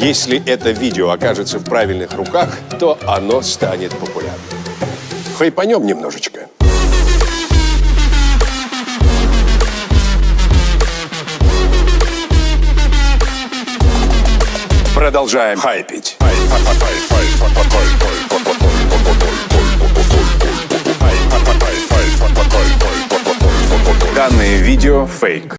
Если это видео окажется в правильных руках, то оно станет популярным. Хайпанем немножечко. Продолжаем хайпить. Данное видео фейк.